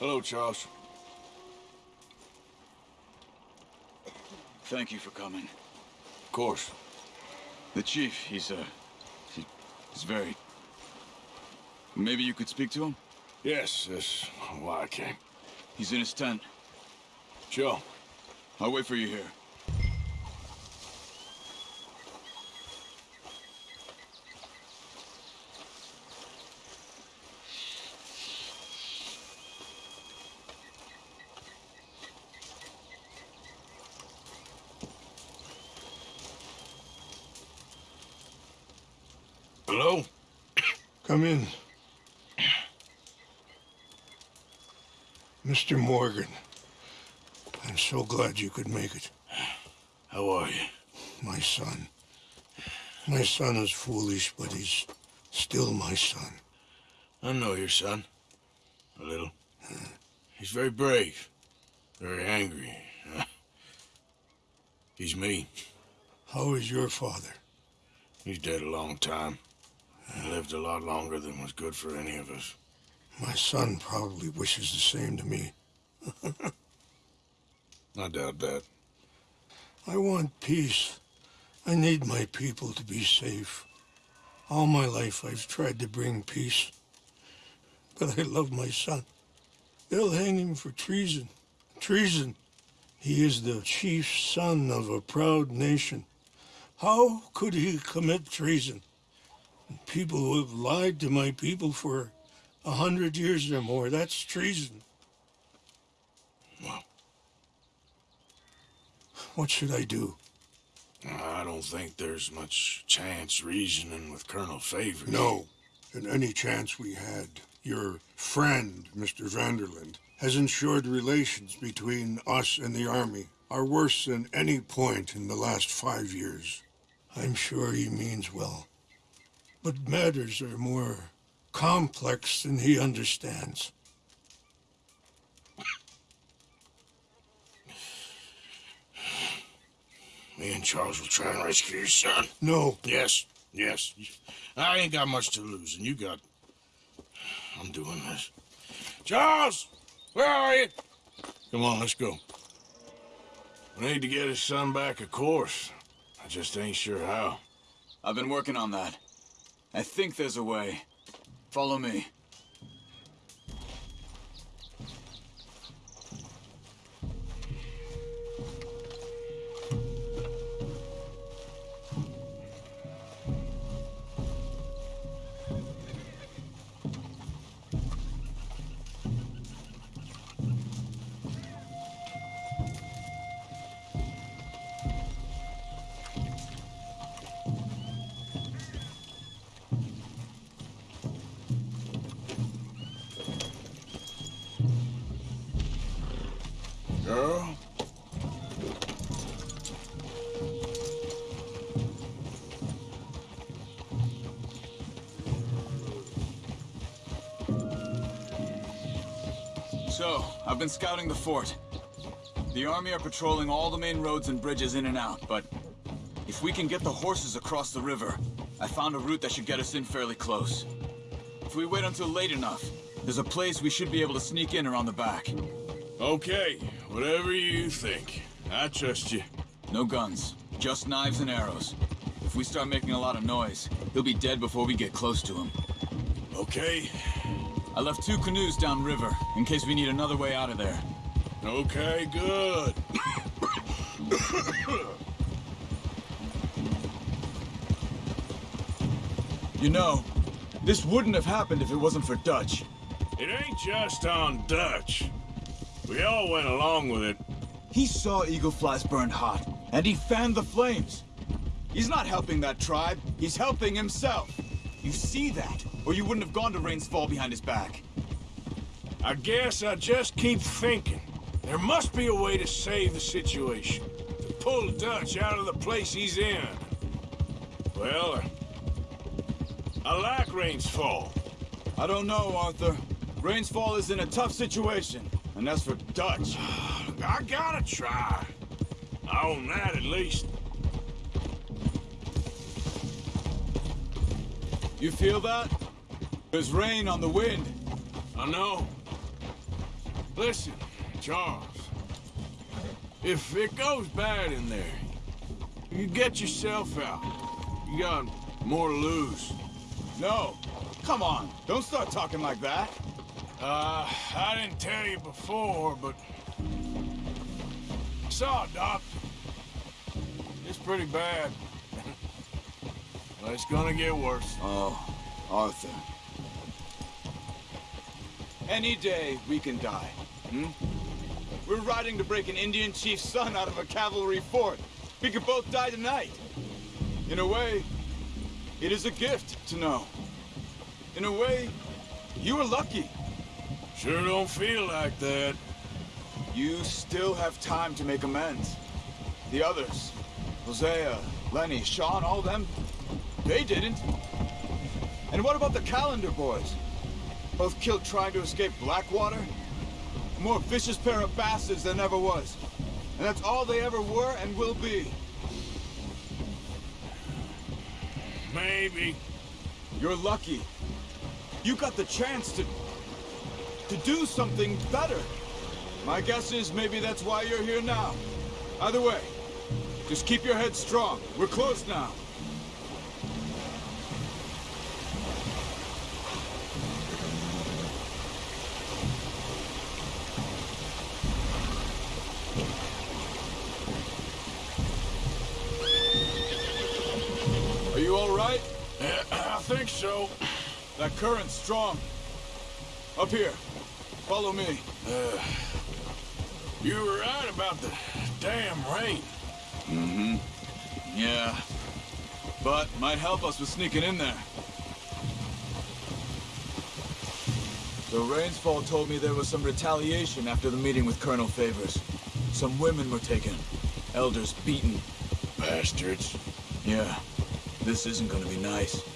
Hello, Charles. Thank you for coming. Of course. The chief, he's, uh... He, he's very... Maybe you could speak to him? Yes, that's why I came. He's in his tent. Joe. I'll wait for you here. Hello? Come in. Mr. Morgan, I'm so glad you could make it. How are you? My son. My son is foolish, but he's still my son. I know your son. A little. He's very brave. Very angry. He's me. How is your father? He's dead a long time. He lived a lot longer than was good for any of us. My son probably wishes the same to me. I doubt that. I want peace. I need my people to be safe. All my life I've tried to bring peace. But I love my son. They'll hang him for treason. Treason. He is the chief son of a proud nation. How could he commit treason? People who have lied to my people for a hundred years or more, that's treason. Well, What should I do? I don't think there's much chance reasoning with Colonel Favor. No. And any chance we had, your friend, Mr. Van der Linde, has ensured relations between us and the Army are worse than any point in the last five years. I'm sure he means well. But matters are more complex than he understands. Me and Charles will try and rescue your son. No, Yes, yes. I ain't got much to lose, and you got... I'm doing this. Charles! Where are you? Come on, let's go. We need to get his son back, of course. I just ain't sure how. I've been working on that. I think there's a way. Follow me. Girl? So, I've been scouting the fort. The army are patrolling all the main roads and bridges in and out, but if we can get the horses across the river, I found a route that should get us in fairly close. If we wait until late enough, there's a place we should be able to sneak in around the back. Okay, whatever you think. I trust you. No guns, just knives and arrows. If we start making a lot of noise, he'll be dead before we get close to him. Okay, I left two canoes downriver, in case we need another way out of there. okay, good. You know, this wouldn't have happened if it wasn't for Dutch. It ain't just on Dutch. We all went along with it. He saw Eagle Flies burned hot, and he fanned the flames. He's not helping that tribe, he's helping himself. You see that, or you wouldn't have gone to Rains Fall behind his back. I guess I just keep thinking. There must be a way to save the situation. To pull Dutch out of the place he's in. Well, I like Rains Fall. I don't know, Arthur. Rains Fall is in a tough situation, and that's for Dutch. I gotta try. I own that at least. You feel that? There's rain on the wind. I know. Listen, Charles. If it goes bad in there, you get yourself out. You got more to lose. No. Come on. Don't start talking like that. Uh, I didn't tell you before, but... I saw a doctor. It's pretty bad. well, it's gonna get worse. Oh, Arthur. Any day we can die. Hmm? We're riding to break an Indian chief's son out of a cavalry fort. We could both die tonight. In a way, it is a gift to know. In a way, you are lucky. Sure don't feel like that. You still have time to make amends. The others, Hosea, Lenny, Sean, all them, they didn't. And what about the Callander boys? Both killed trying to escape Blackwater? A more vicious pair of bastards than ever was. And that's all they ever were and will be. Maybe. You're lucky. You got the chance to... to do something better. My guess is maybe that's why you're here now. Either way, just keep your head strong. We're close now. Are you all right? I think so. That current's strong. Up here. Follow me. You were right about the damn rain. Mm-hmm. Yeah. But might help us with sneaking in there. The Rains Fall told me there was some retaliation after the meeting with Colonel Favours. Some women were taken. Elders beaten. Bastards. Yeah. This isn't gonna be nice.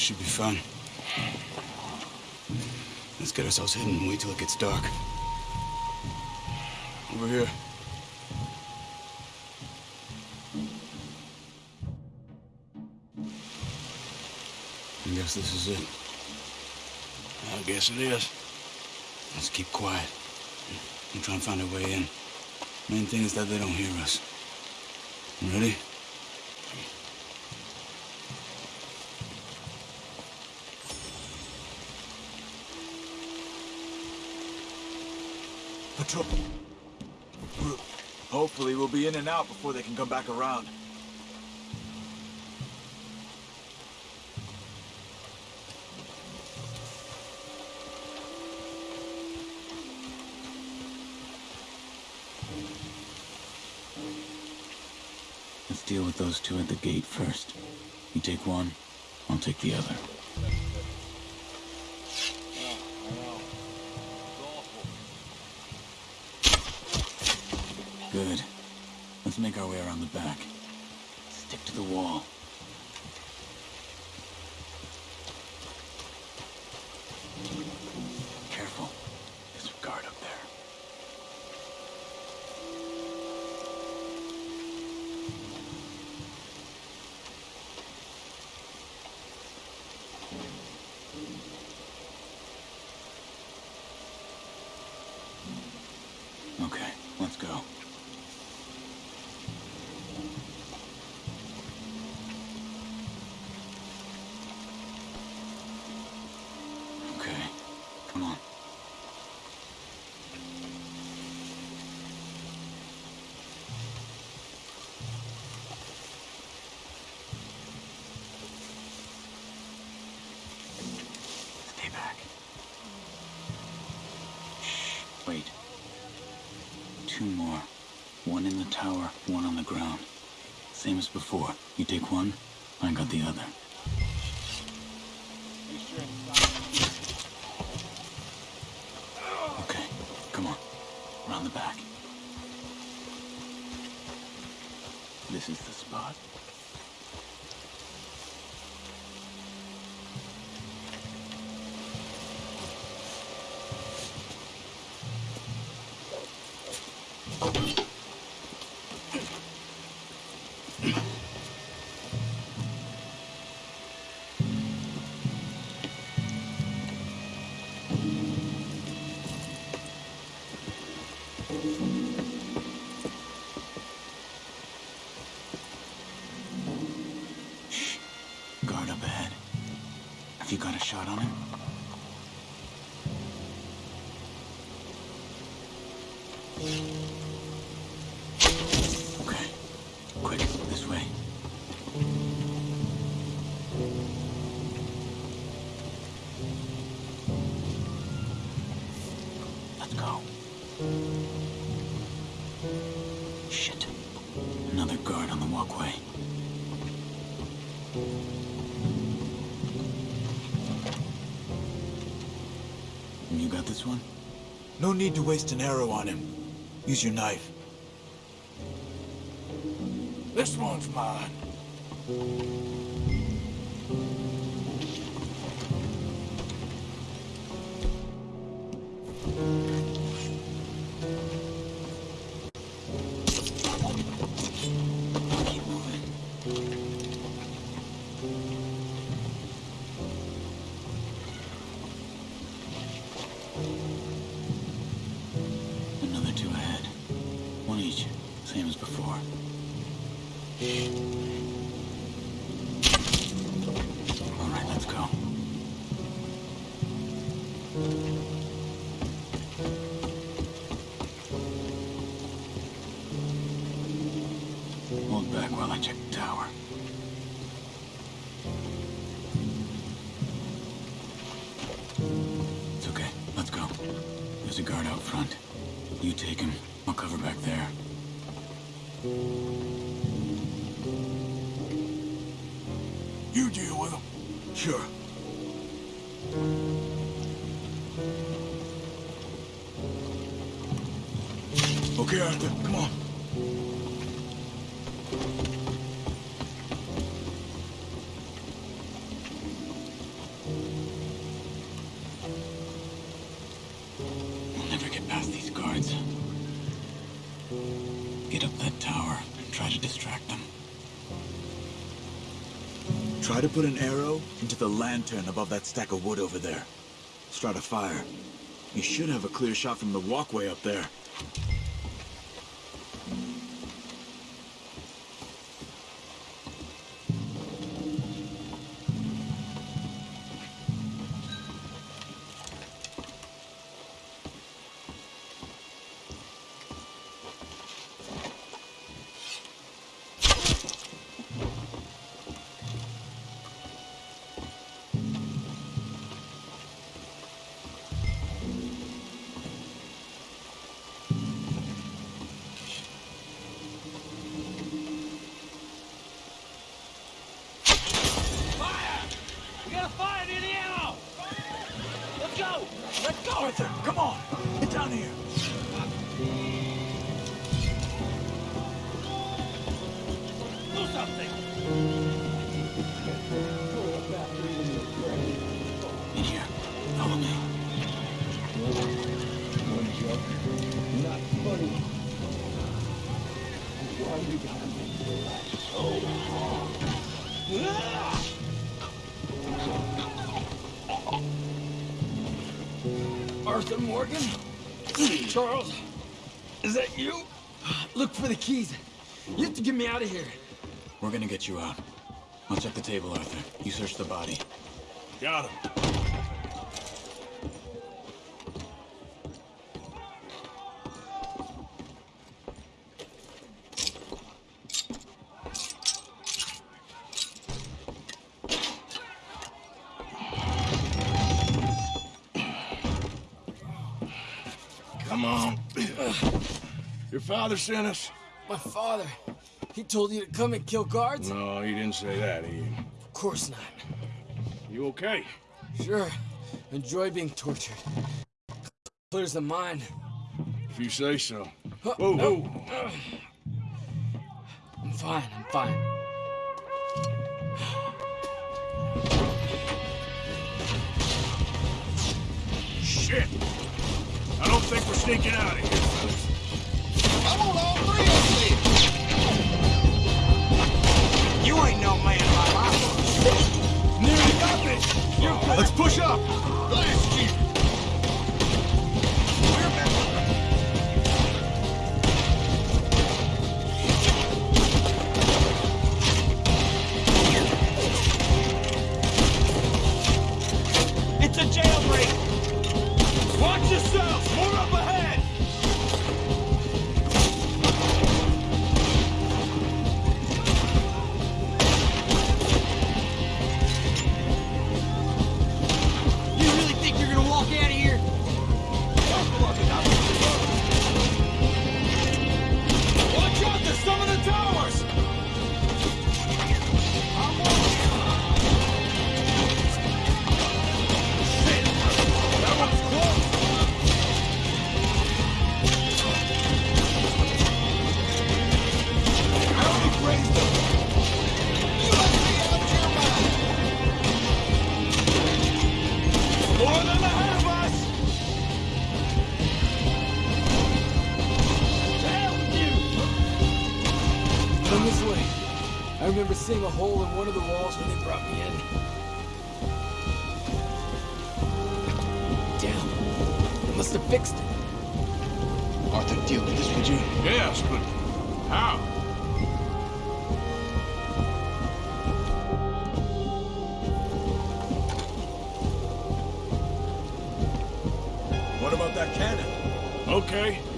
Should be fun. Let's get ourselves hidden and wait till it gets dark. Over here. I guess this is it. I guess it is. Let's keep quiet. And try and find a way in. Main thing is that they don't hear us. Ready? Hopefully we'll be in and out before they can come back around. Let's deal with those two at the gate first. You take one, I'll take the other. Good. Let's make our way around the back. Stick to the wall. two more. One in the tower, one on the ground. Same as before. You take one, I got the other. Okay, come on. Around the back. This is the spot. Guard up ahead. Have you got a shot on him? You got this one? No need to waste an arrow on him. Use your knife. This one's mine. Keep Hold back while I check the tower. It's okay. Let's go. There's a guard out front. You take him. I'll cover back there. You deal with them. Sure. Come on. We'll never get past these guards. Get up that tower and try to distract them. Try to put an arrow into the lantern above that stack of wood over there. Start a fire. You should have a clear shot from the walkway up there. Arthur Morgan? Charles? Is that you? Look for the keys. You have to get me out of here. We're gonna get you out. I'll check the table, Arthur. You search the body. Got him. Father sent us? My father. He told you to come and kill guards? No, he didn't say that, he... Of course not. You okay? Sure. Enjoy being tortured. Clears the mind. If you say so. Huh, Whoa, no. whoa. I'm fine. I'm fine. Shit! I don't think we're sneaking out of here, You ain't no man like I Nearly got this! Let's push up! Blast you. Hole in one of the walls when they brought me in. Damn. They must have fixed it. Arthur, deal with this, would you? Yes, but how? What about that cannon? Okay.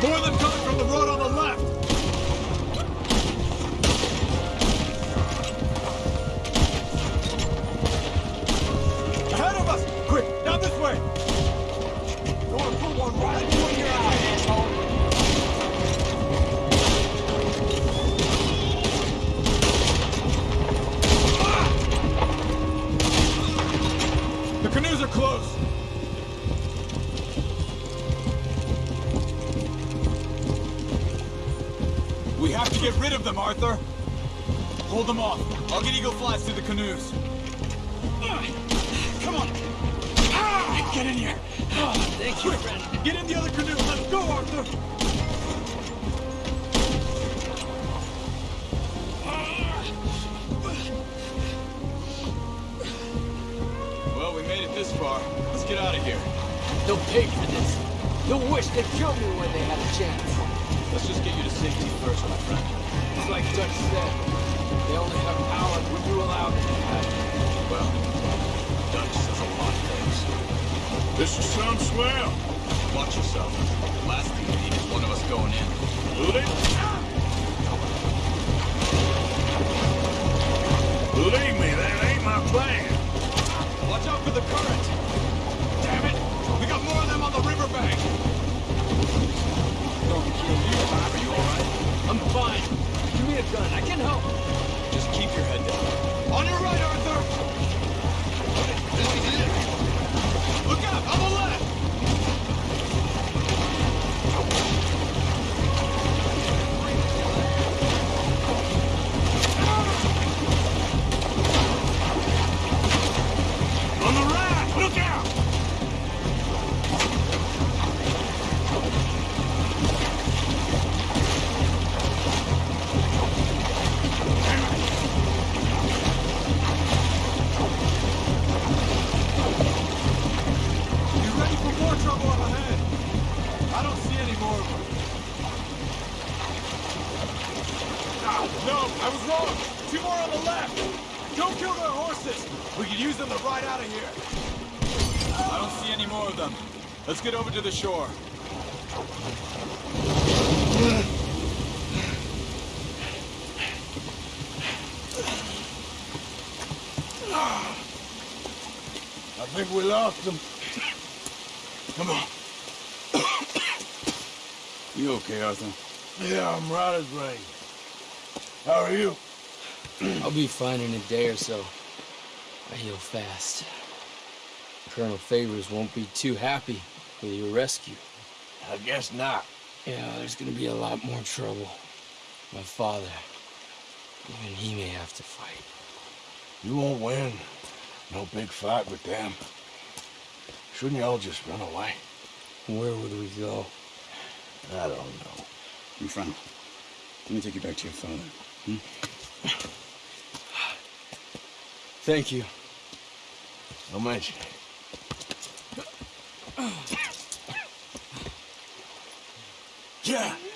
More than coming canoes. Come on! Get in here! Thank you, friend. Get in the other canoe! Let's go, Arthur! Well, we made it this far. Let's get out of here. They'll pay for this. They'll wish they'd killed me when they had a chance. Let's just get you to safety first, my friend. It's like Dutch said. They only have power when you allow them to have it. Well, Dutch says a lot of things. This is some swell. Watch yourself. The last thing we need is one of us going in. Believe, believe me, that ain't my plan. Watch out for the current! Could use them to ride out of here. I don't see any more of them. Let's get over to the shore. I think we lost them. Come on. You okay, Arthur? Yeah, I'm right as rain. How are you? I'll be fine in a day or so. I heal fast. Colonel Favours won't be too happy with your rescue. I guess not. Yeah, there's gonna be a lot more trouble. My father, even he may have to fight. You won't win. No big fight with them. Shouldn't y'all just run away? Where would we go? I don't know. In front. Let me take you back to your father. Hmm? Thank you. No mention. Yeah!